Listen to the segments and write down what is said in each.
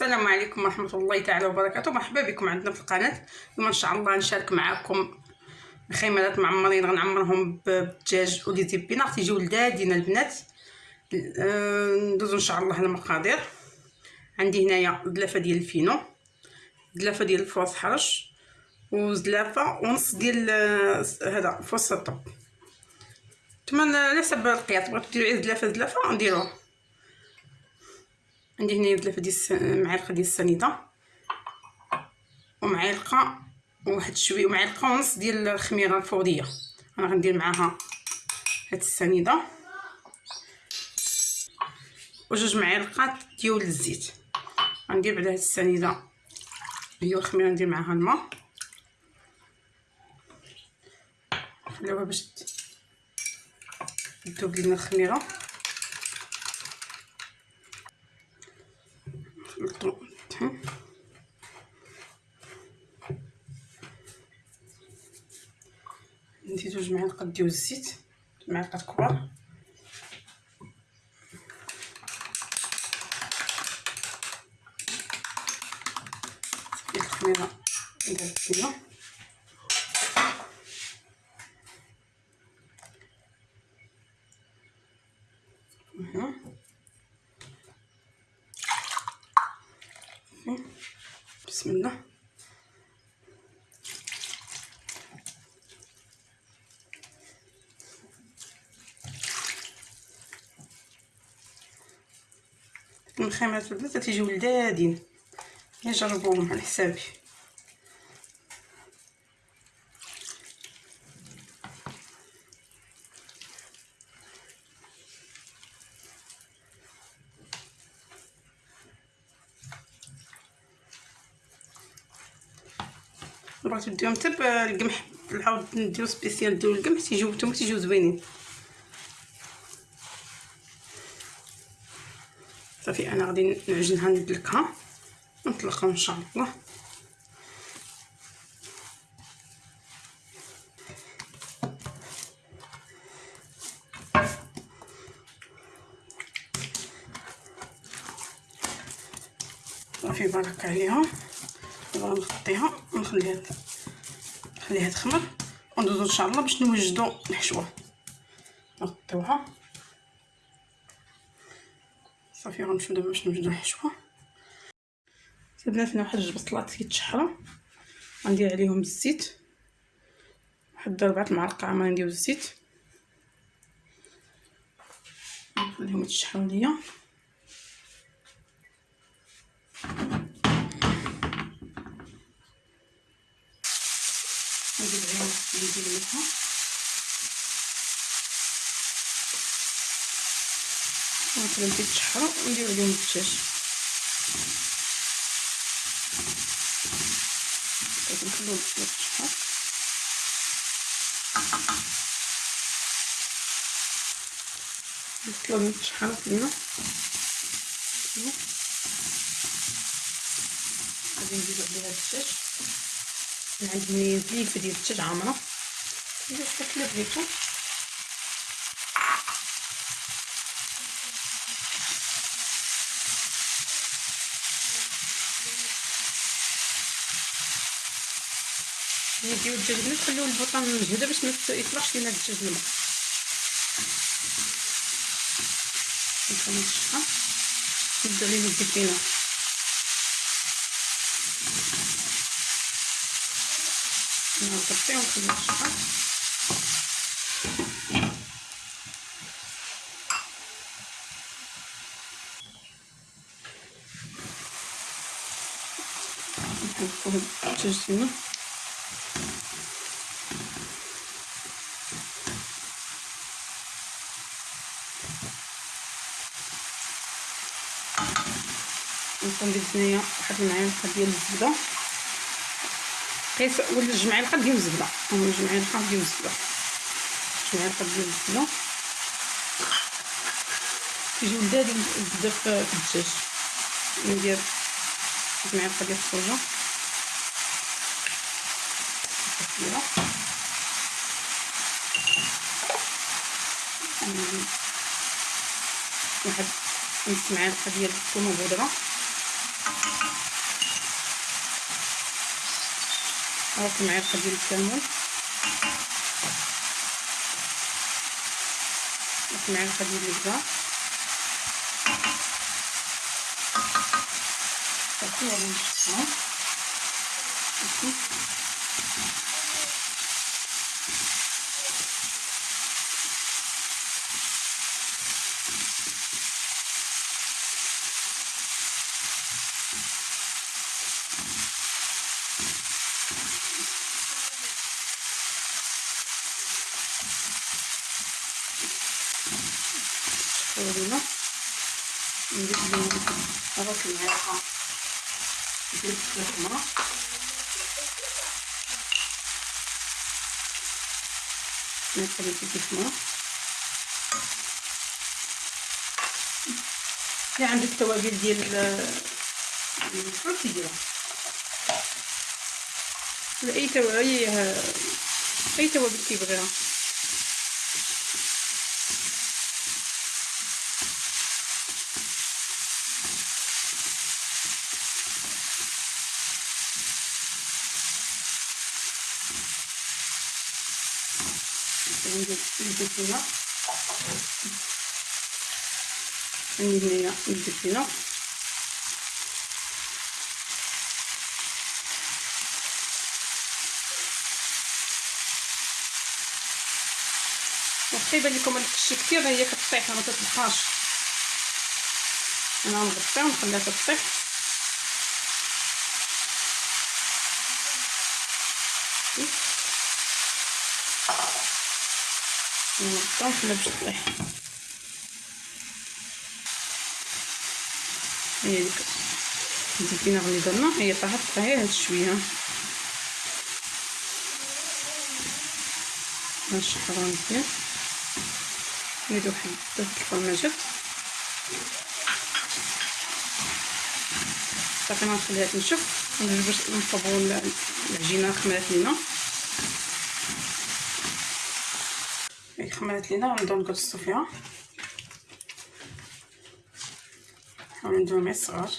السلام عليكم ورحمة الله تعالى وبركاته. مرحبا بكم عندنا في القناة اليوم إن شاء الله نشارك معكم خيمات معمرين غنعمرهم بالدجاج ولي زيبينار تيجيو لدادين البنات. آه، ندوزو إن شاء الله المقادير. عندي هنايا دلافة ديال الفينو دلافة ديال الفوس حرش وزلافه ونص ديال آه، هذا فوس الطب. تما على حسب القياس بغيتو ديروا غير زلافه زلافه نديروه عندي هنايا دلافه ديال معلقة ديال السنيده ومعلقة واحد شوية ومعلقة ونص ديال الخميرة الفوريه أنا غندير معاها هاد السنيده وجوج معالق ديال الزيت. غندير بعدا هاد السنيده هي الخميرة ندير معاها الماء. نخليوها باش تذوب لينا الخميرة. نحطو ندير جوج معالق ديال الزيت معلقه كبار. الخميره ندير فيها بسم الله الخيمات البنات تيجيو لذاذين نجربوهم على حسابي. بغيتو ديهم حتى القمح العوض نديرو سبيسيال ديال القمح تيجيو نتوما تيجيو زوينين. صافي أنا غادي نعجنها ندلكها نطلقها إن شاء الله. صافي بارك عليها. دابا نغطيها ونخليها نخليها تخمر وندوزو إن شاء الله باش نوجدو الحشوه نغطيوها صافي غنمشيو دابا باش نوجدو الحشوه هنا واحد جوج بصلات كيتشحروا غندير عليهم الزيت. واحد ربعة معالق عامره نديرو الزيت. نخليهم يتشحروا ليا. الملحه ونخليهم يتشحروا وندير عليهم الدجاج لازم نخليهم يتشحر نخليهم يتشحروا فينا غادي نزيدو عليها الدجاج عندي زليفه ديال الدجاج عامرة. بغيتو نديو الدجاج نخليو البوطه مجهده باش ما لينا الدجاج الماء نخليو الشحه نبدأ ليه الزيتينه نغطيه ونخليو الشحه نحطو الدجاج ديالنا ندير هنايا واحد المعلقة ديال الزبدة. قيس جوج معالق ديال الزبدة. جوج معالق ديال الزبدة. جوج معالق ديال الزبدة. كيجيو لذاذين الزبدة في الدجاج. ندير واحد المعلقه ديال الصوجة. كثيرة غنزيد واحد نص معلقة ديال الثوم بودرة ربع معلقة ديال الكمون ربع معلقة ديال الزبدة كثيرة من الشطة ولينا نزيد ربع المعلقه ديال الكركمه نقلب الكركمه اللي عندك التوابل ديال الفرن؟ تيديرها أي توابل أي توابل كيبغيها. ندير الزيتونه ندير هنا الزيتونه واخا يبان لكم هاد الشي كثير هي كطيح ما تطبخهاش أنا نغطيها ونخليها تطيح ونخليها باش تطيح هي ديك. الزيتونه اللي درنا هي طاحت غير هاد شوية نشطرها مزيان. نزيدو واحد ثلاث الفرماجات صافي غنخليها تنشف. ونجي باش نصبو العجينة خمرات لينا. خمرات لينا غنبداو نقصو فيها نحاولو نديرو مع الصغار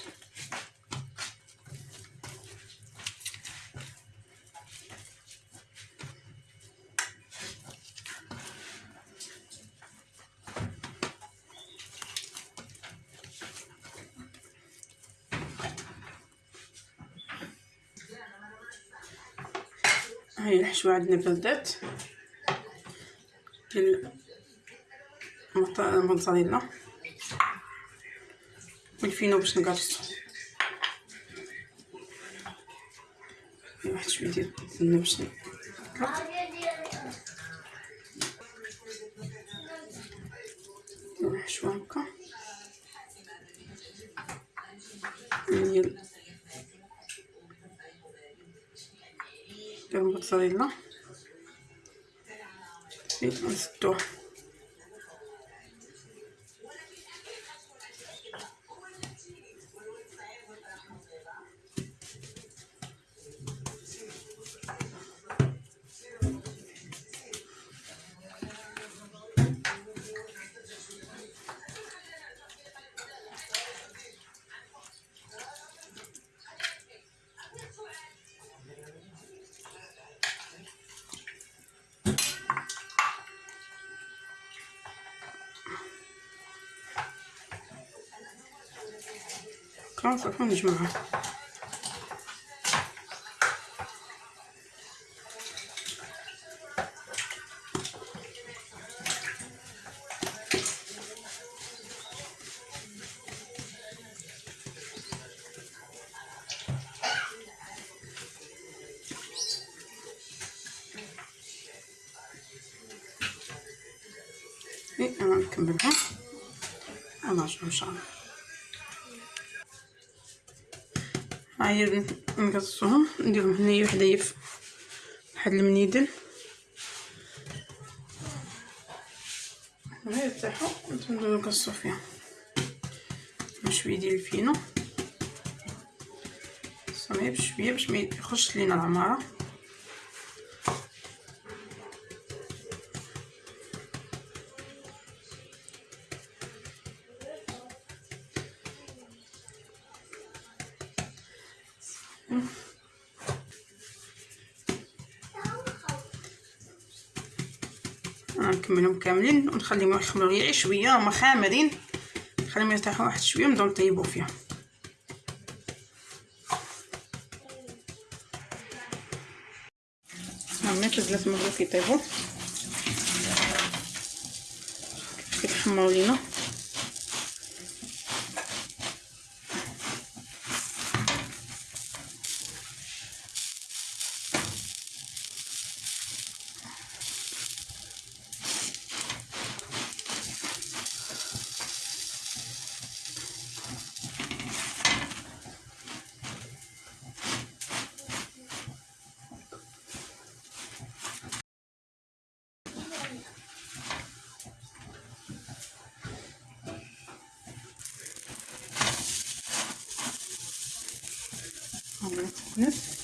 هاي الحشوة عندنا بردات ديال الموتزاريلا والفينو باش نقرصو واحد شوية ديال السمنه باش الحشوة هكا. ديال ديال الموتزاريلا していますと。خلاص صافي نجمعها إيه أنا نكملها ونرجع إن شاء الله هاهي نقصهم نديرهم هنايا وحدايا في واحد المنيدل. هاي يرتاحو نبداو نقصو فيها. شوية ديال الفينو. صافي بشوية باش ما لينا العمارة. نكملهم كاملين ونخليهم يخمروا غير شوية هما خامرين نخليهم يرتاحوا واحد شوية ونبداو نطيبوا فيهم. هما تزلات مغلوف كيطيبوا كيتحمروا لينا. هنا سخنت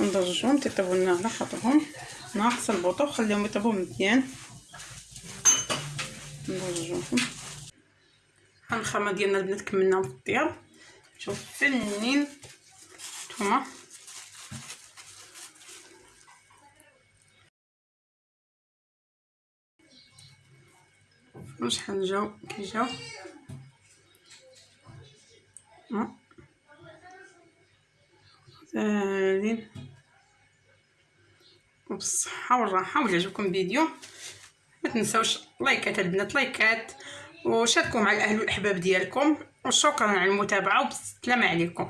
ندرجهم تيطيبوا لنا على خاطرهم. ناقص البوطه خليهم يطيبوا مزيان. ندرجوهم ها الخامه ديالنا البنات كملناهم في الطياب. شوف فنين. نتوما شحال جاو كي جاو ساهلين وبالصحة والراحة ولا عجبكم الفيديو ما تنساوش لايكات البنات لايكات وشاركوا مع الاهل والاحباب ديالكم وشكرا على المتابعه وبسلامه عليكم